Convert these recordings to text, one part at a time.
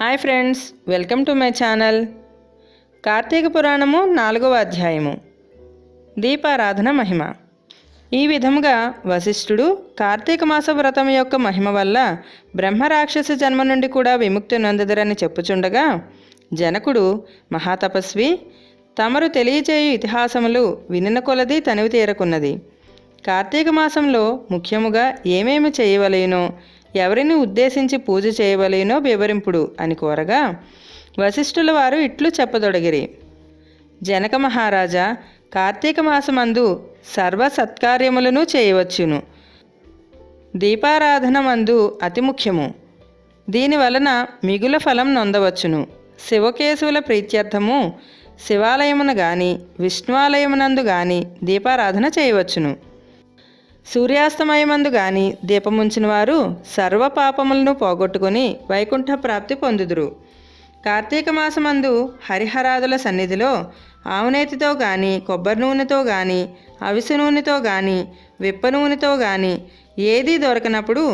Hi friends welcome to my channel. Karthika Puranamu నాలుగవ అధ్యాయము. దీపారాధన మహిమ. ఈ విధముగా వశిష్ఠుడు కార్తీక మాస వ్రతం యొక్క మహిమ వల్ల బ్రహ్మరాక్షస జన్మ నుండి కూడా విముక్తి నొందదరని చెప్పుచుండగా జనకుడు మహాతపస్వి తమరు తెలియచేయు ఇతిహాసములు వినిన కొలది తనివి తీరకున్నది. కార్తీక మాసంలో ముఖ్యముగా ఏమేమి చేయవలేనో? ఎవరిని ఉద్దేశించి పూజ చేయవలేనో వివరింపుడు అని కోరగా వశిష్ఠుల వారు ఇట్లు చెప్పదొడగిరి. జనక మహారాజా కార్తీక మాసమందు సర్వ సత్కార్యములను చేయవచ్చును. దీపారాధన మందు అతి ముఖ్యము. దీని వలన మిగుల ఫలం నొందవచ్చును. శివకేశవుల ప్రీత్యర్థము శివాలయమున గాని విష్ణువాలయమునందు గాని దీపారాధన చేయవచ్చును. సూర్యాస్తమయమందు గాని దీపముంచిన వారు సర్వ పాపములను పోగొట్టుకుని వైకుంఠ ప్రాప్తి పొందుదురు. కార్తీక మాసమందు హరిహరాదుల సన్నిధిలో ఆవునేతితో గాని కొబ్బరి నూనెతో గాని అవిసె నూనెతో గాని విప్ప నూనెతో గాని ఏదీ దొరకనప్పుడు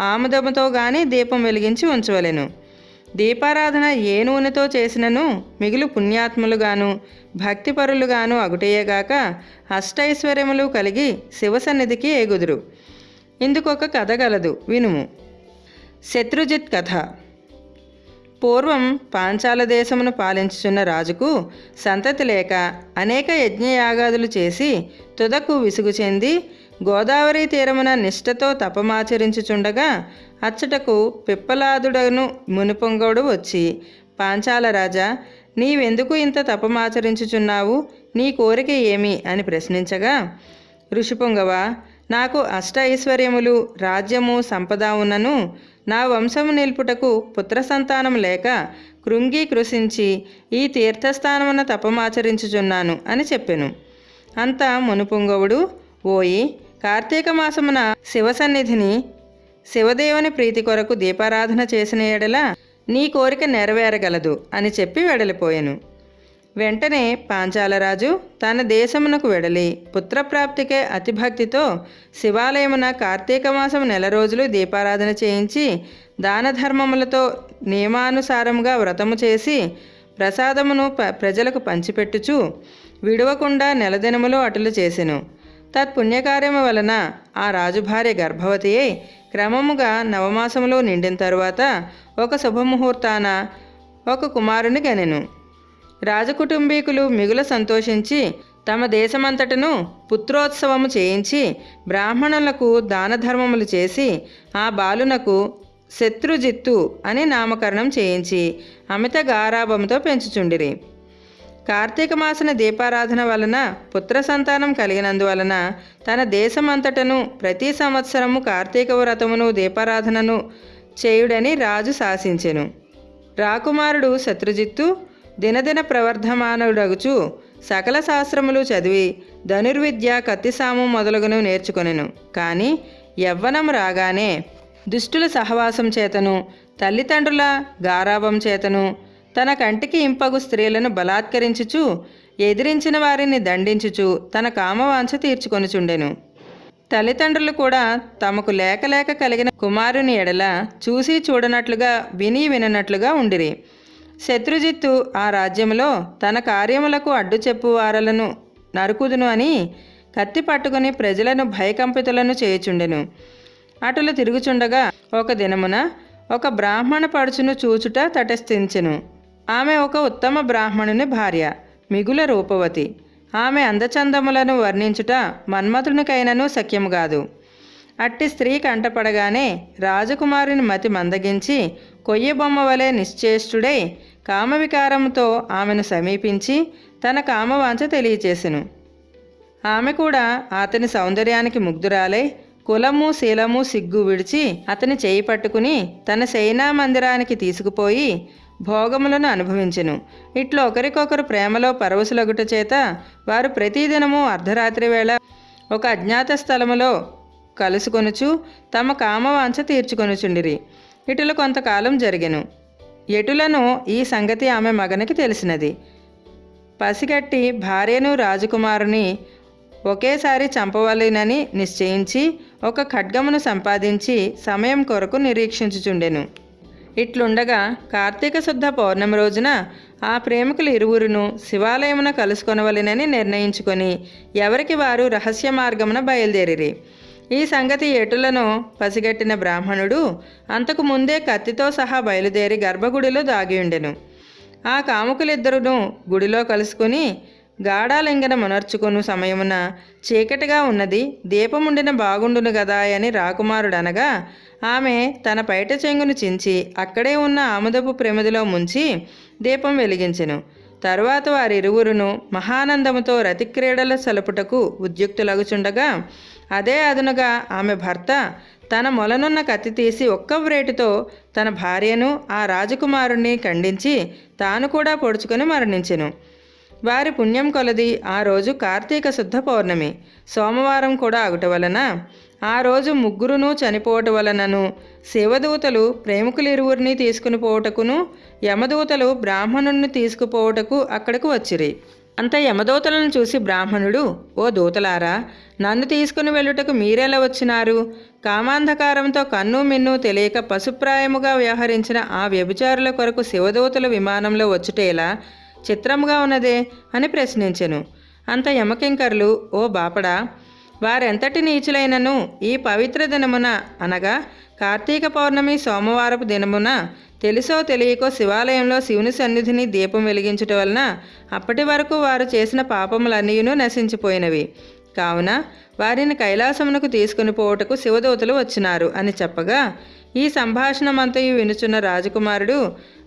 ఆముదముతో గాని దీపం వెలిగించి ఉంచవలెను. దీపారాధన ఏ నూనెతో చేసినను మిగులు పుణ్యాత్ములుగాను భక్తిపరులుగాను అగుటేయగాక అష్టైశ్వర్యములు కలిగి శివసన్నిధికి ఎగుదురు. ఇందుకొక కథ గలదు వినుము. శత్రుజిత్ కథ. పూర్వం పాంచాల దేశమును పాలించుచున్న రాజుకు సంతతి లేక అనేక యజ్ఞయాగాదులు చేసి తుదకు విసుగు చెంది గోదావరి తీరమున నిష్ఠతో తపమాచరించుచుండగా అచ్చటకు పిప్పలాదుడను మునిపొంగోడు వచ్చి పాంచాల రాజా నీవెందుకు ఇంత తపమాచరించుచున్నావు? నీ కోరిక ఏమి అని ప్రశ్నించగా ఋషిపొంగవ నాకు అష్ట ఐశ్వర్యములు రాజ్యము సంపద ఉన్నను. నా వంశము నిలుపుటకు పుత్ర సంతానం లేక కృంగి కృషించి ఈ తీర్థస్థానమున తపమాచరించుచున్నాను అని చెప్పెను. అంత మునుపుంగవుడు ఓయి కార్తీక మాసమున శివసన్నిధిని శివదేవుని ప్రీతి కొరకు దీపారాధన చేసిన ఎడల నీ కోరిక నెరవేరగలదు అని చెప్పి వెడలిపోయాను. వెంటనే పాంచాలరాజు తన దేశమునకు వెడలి పుత్రప్రాప్తికే అతిభక్తితో శివాలయమున కార్తీక మాసం నెల రోజులు దీపారాధన చేయించి దాన ధర్మములతో నియమానుసారముగా వ్రతము చేసి ప్రసాదమును ప- ప్రజలకు పంచిపెట్టుచు విడవకుండా నెలదినములు అటులు చేసెను. తత్పుణ్యకార్యము వలన ఆ రాజుభార్య గర్భవతి అయి క్రమముగా నవమాసములో నిండిన తరువాత ఒక శుభముహూర్తాన ఒక కుమారుని గనెను. రాజకుటుంబీకులు మిగుల సంతోషించి తమ దేశమంతటను పుత్రోత్సవము చేయించి బ్రాహ్మణులకు దాన ధర్మములు చేసి ఆ బాలునకు శత్రుజిత్తు అని నామకరణం చేయించి అమిత గారాభంతో పెంచుచుండిరి. కార్తీక మాసన దీపారాధన వలన పుత్ర సంతానం కలిగినందువలన తన దేశమంతటను ప్రతి సంవత్సరము కార్తీక వ్రతమును దీపారాధనను చేయుడని రాజు శాసించెను. రాకుమారుడు శత్రుజిత్తు దినదిన ప్రవర్ధమానుడగుచు సకల శాస్త్రములు చదివి ధనుర్విద్య కత్తిసాము మొదలగును నేర్చుకొనెను. కానీ యవ్వనం రాగానే దుష్టుల సహవాసం చేతను తల్లిదండ్రుల గారాభం చేతను తన కంటికి ఇంపగు స్త్రీలను బలాత్కరించుచు ఎదిరించిన వారిని దండించుచు తన కామవాంఛ తీర్చుకొనుచుండెను. తల్లిదండ్రులు కూడా తమకు లేక లేక కలిగిన కుమారుని ఎడల చూసి చూడనట్లుగా విని విననట్లుగా ఉండిరి. శత్రుజిత్తు ఆ రాజ్యంలో తన కార్యములకు అడ్డు చెప్పు వారలను నరుకుదును అని కత్తి పట్టుకుని ప్రజలను భయకంపితులను చేయుచుండెను. అటులు తిరుగుచుండగా ఒక దినమున ఒక బ్రాహ్మణ పడుచును చూచుట తటస్థించెను. ఆమె ఒక ఉత్తమ బ్రాహ్మణుని భార్య మిగుల రూపవతి. ఆమె అందచందములను వర్ణించుట మన్మథునికైనను సఖ్యము కాదు. అట్టి స్త్రీ కంటపడగానే రాజకుమారుని మతి మందగించి కొయ్య బొమ్మ వలె నిశ్చేష్టుడై కామవికారముతో ఆమెను సమీపించి తన కామవాంఛ తెలియచేసెను. ఆమె కూడా అతని సౌందర్యానికి ముగ్ధురాలై కులము శీలము సిగ్గు విడిచి అతని చేయి పట్టుకుని తన సైనా మందిరానికి తీసుకుపోయి భోగములను అనుభవించెను. ఇట్లా ఒకరికొకరు ప్రేమలో పరవశులగుట చేత వారు ప్రతిదినము అర్ధరాత్రి వేళ ఒక అజ్ఞాత స్థలములో కలుసుకొనుచు తమ కామవాంఛ తీర్చుకొనుచుండిరి. ఇటుల కొంతకాలం జరిగెను. ఎటులను ఈ సంగతి ఆమె మగనికి తెలిసినది. పసిగట్టి భార్యను రాజకుమారుని ఒకేసారి చంపవలెనని నిశ్చయించి ఒక ఖడ్గమును సంపాదించి సమయం కొరకు నిరీక్షించుచుండెను. ఇట్లుండగా కార్తీక శుద్ధ పౌర్ణమి రోజున ఆ ప్రేమికులు ఇరువురును శివాలయమున కలుసుకొనవలెనని నిర్ణయించుకొని ఎవరికి వారు రహస్య మార్గమున బయలుదేరిరి. ఈ సంగతి ఎటులను పసిగట్టిన బ్రాహ్మణుడు అంతకు ముందే కత్తితో సహా బయలుదేరి గర్భగుడిలో దాగియుండెను ఆ కాముకులిద్దరును గుడిలో కలుసుకొని గాఢాలింగన మునర్చుకొను సమయమున చీకటిగా ఉన్నది దీపముండిన బాగుండును గదా అని రాకుమారుడనగా ఆమె తన పైట చెంగును చించి అక్కడే ఉన్న ఆముదపు ప్రమిదిలో ముంచి దీపం వెలిగించెను. తరువాత వారిరువురును మహానందముతో రతిక్రీడల సలుపుటకు ఉద్యుక్తులగుచుండగా అదే అదునుగా ఆమె భర్త తన మొలనున్న కత్తి తీసి ఒక్క వ్రేటితో తన భార్యను ఆ రాజకుమారుణ్ణి ఖండించి తాను కూడా పొడుచుకొని మరణించెను. వారి పుణ్యం కొలది ఆ రోజు కార్తీక శుద్ధ పౌర్ణమి. సోమవారం కూడా అగుట వలన ఆ రోజు ముగ్గురును చనిపోవటం వలనను శివదూతలు ప్రేమికులిరువురిని తీసుకుని పోవటకును యమదూతలు బ్రాహ్మణుణ్ణి తీసుకుపోవటకు అక్కడకు వచ్చిరి. అంత యమదూతలను చూసి బ్రాహ్మణుడు ఓ దూతలారా నన్ను తీసుకుని వెళ్ళుటకు మీరెలా వచ్చినారు? కామాంధకారంతో కన్ను మిన్ను తెలియక పశుప్రాయముగా వ్యవహరించిన ఆ వ్యభిచారుల కొరకు శివదూతలు విమానంలో వచ్చుటేలా చిత్రముగా ఉన్నదే అని ప్రశ్నించెను. అంత యమకింకర్లు ఓ బాపడా! వారెంతటి నీచులైనను ఈ పవిత్ర దినమున అనగా కార్తీక పౌర్ణమి సోమవారపు దినమున తెలుసో తెలియకో శివాలయంలో శివుని సన్నిధిని దీపం వెలిగించటం వలన అప్పటి వరకు వారు చేసిన పాపములన్నీయును నశించిపోయినవి. కావున వారిని కైలాసమునకు తీసుకుని పోవుటకు శివదూతలు వచ్చినారు అని చెప్పగా ఈ సంభాషణమంతయు వినుచున్న రాజకుమారుడు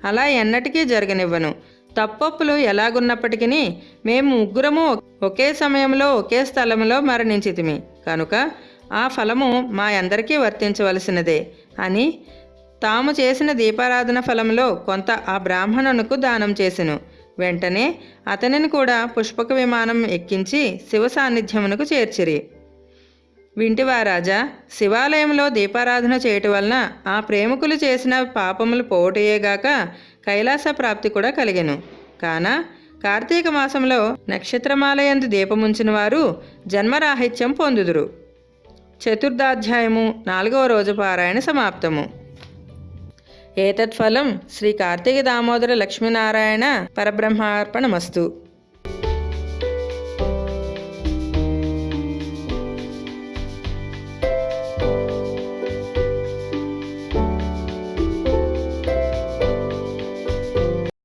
అలా ఎన్నటికీ జరగనివ్వను. తప్పొప్పులు ఎలాగున్నప్పటికీ మేము ముగ్గురము ఒకే సమయంలో ఒకే స్థలంలో మరణించితిమి. కనుక ఆ ఫలము మా అందరికీ వర్తించవలసినదే అని తాము చేసిన దీపారాధన ఫలంలో కొంత ఆ బ్రాహ్మణునకు దానం చేసెను. వెంటనే అతనిని కూడా పుష్పక విమానం ఎక్కించి శివ సాన్నిధ్యమునకు చేర్చిరి. వింటివా రాజా శివాలయంలో దీపారాధన చేయటం వలన ఆ ప్రేమికులు చేసిన పాపములు పోవటయేగాక కైలాస ప్రాప్తి కూడా కలిగెను. కాన కార్తీక మాసంలో నక్షత్రమాలయందు దీపముంచిన వారు జన్మరాహిత్యం పొందుదురు. చతుర్థాధ్యాయము నాలుగవ రోజు పారాయణ సమాప్తము. ఏతత్ఫలం శ్రీ కార్తీక దామోదర లక్ష్మీనారాయణ పరబ్రహ్మార్పణమస్తు.